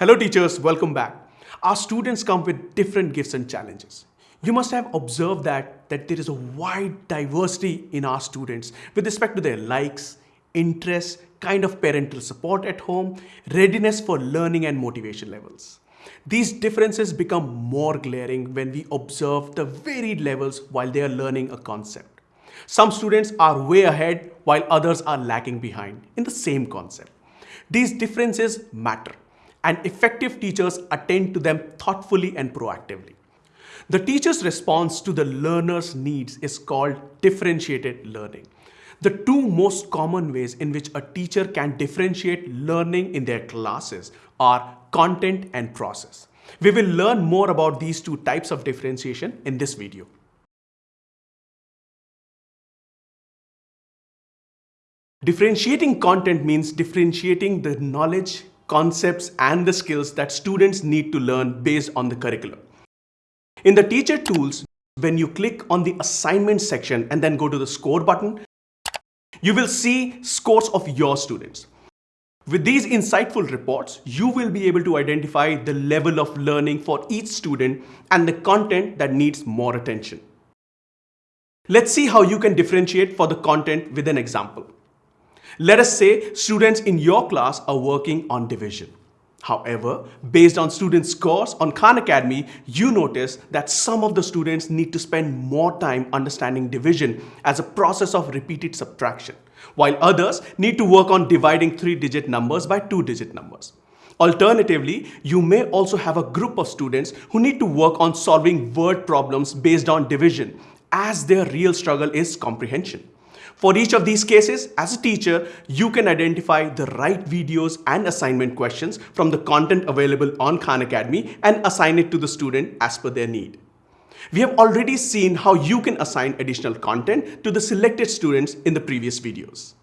Hello teachers, welcome back. Our students come with different gifts and challenges. You must have observed that, that there is a wide diversity in our students with respect to their likes, interests, kind of parental support at home, readiness for learning and motivation levels. These differences become more glaring when we observe the varied levels while they are learning a concept. Some students are way ahead while others are lagging behind in the same concept. These differences matter and effective teachers attend to them thoughtfully and proactively. The teacher's response to the learner's needs is called differentiated learning. The two most common ways in which a teacher can differentiate learning in their classes are content and process. We will learn more about these two types of differentiation in this video. Differentiating content means differentiating the knowledge, concepts and the skills that students need to learn based on the curriculum. In the teacher tools, when you click on the assignment section and then go to the score button, you will see scores of your students. With these insightful reports, you will be able to identify the level of learning for each student and the content that needs more attention. Let's see how you can differentiate for the content with an example. Let us say students in your class are working on division. However, based on student scores on Khan Academy, you notice that some of the students need to spend more time understanding division as a process of repeated subtraction, while others need to work on dividing three-digit numbers by two-digit numbers. Alternatively, you may also have a group of students who need to work on solving word problems based on division as their real struggle is comprehension. For each of these cases, as a teacher, you can identify the right videos and assignment questions from the content available on Khan Academy and assign it to the student as per their need. We have already seen how you can assign additional content to the selected students in the previous videos.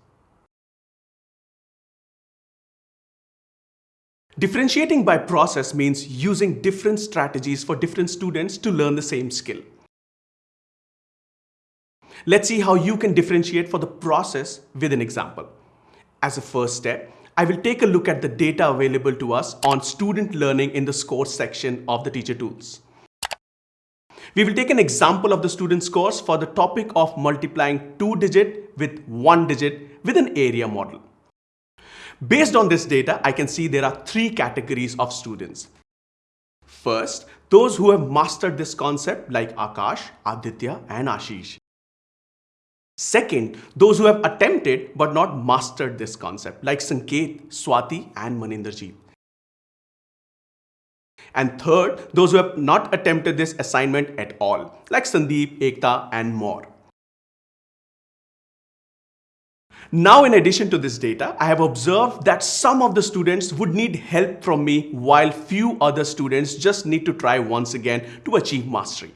Differentiating by process means using different strategies for different students to learn the same skill. Let's see how you can differentiate for the process with an example. As a first step, I will take a look at the data available to us on student learning in the scores section of the teacher tools. We will take an example of the student scores for the topic of multiplying two digit with one digit with an area model. Based on this data, I can see there are three categories of students. First, those who have mastered this concept like Akash, Aditya and Ashish. Second, those who have attempted but not mastered this concept like Sanket, Swati and Maninderjeet. And third, those who have not attempted this assignment at all like Sandeep, Ekta and more. Now in addition to this data, I have observed that some of the students would need help from me while few other students just need to try once again to achieve mastery.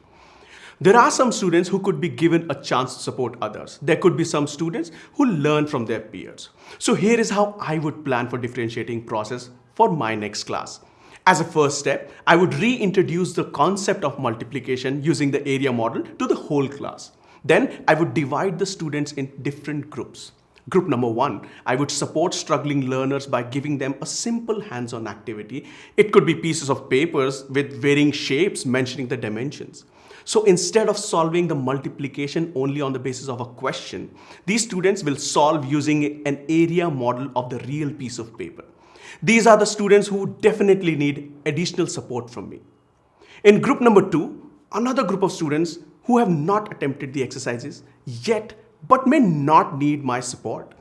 There are some students who could be given a chance to support others. There could be some students who learn from their peers. So here is how I would plan for differentiating process for my next class. As a first step, I would reintroduce the concept of multiplication using the area model to the whole class. Then I would divide the students in different groups. Group number one, I would support struggling learners by giving them a simple hands-on activity. It could be pieces of papers with varying shapes mentioning the dimensions. So instead of solving the multiplication only on the basis of a question, these students will solve using an area model of the real piece of paper. These are the students who definitely need additional support from me. In group number two, another group of students who have not attempted the exercises yet but may not need my support.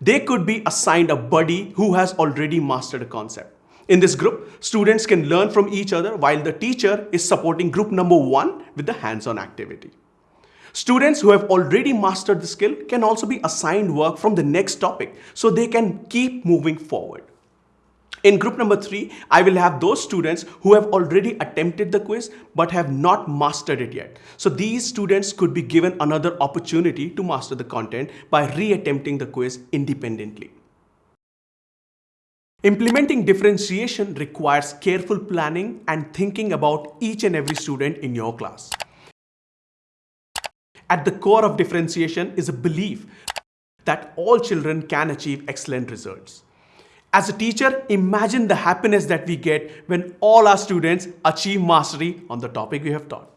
They could be assigned a buddy who has already mastered a concept. In this group, students can learn from each other while the teacher is supporting group number one with the hands-on activity. Students who have already mastered the skill can also be assigned work from the next topic so they can keep moving forward. In group number three, I will have those students who have already attempted the quiz but have not mastered it yet. So these students could be given another opportunity to master the content by re-attempting the quiz independently. Implementing differentiation requires careful planning and thinking about each and every student in your class. At the core of differentiation is a belief that all children can achieve excellent results. As a teacher, imagine the happiness that we get when all our students achieve mastery on the topic we have taught.